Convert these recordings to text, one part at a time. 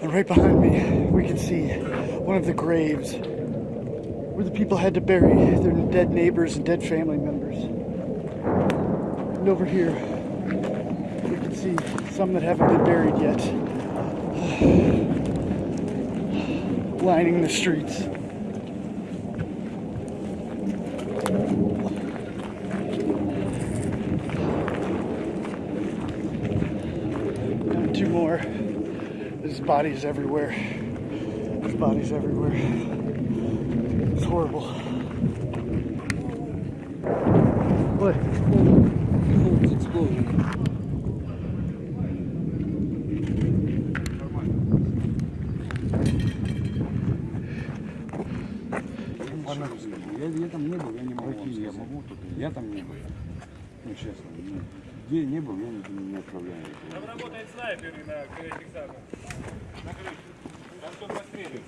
And right behind me, we can see one of the graves where the people had to bury their dead neighbors and dead family members. And over here, we can see some that haven't been buried yet, lining the streets. Two more. There's bodies everywhere. There's bodies everywhere. It's horrible. What? Я, я там не был, я не могу вам я сказать. могу тут. Я там не был. Ну, честно. ну, Где не был, я не, не отправляю. Там работает снайперы на самых. На крыше. Там кто постреливает.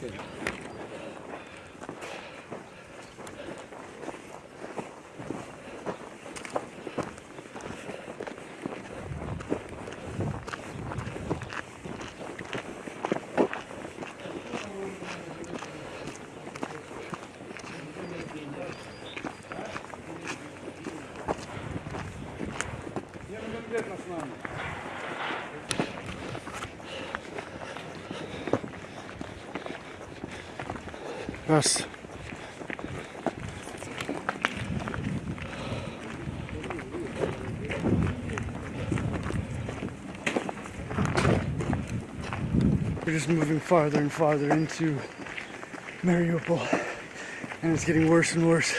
конкретно с нами. Раз. We're just moving farther and farther into Mariupol, and it's getting worse and worse.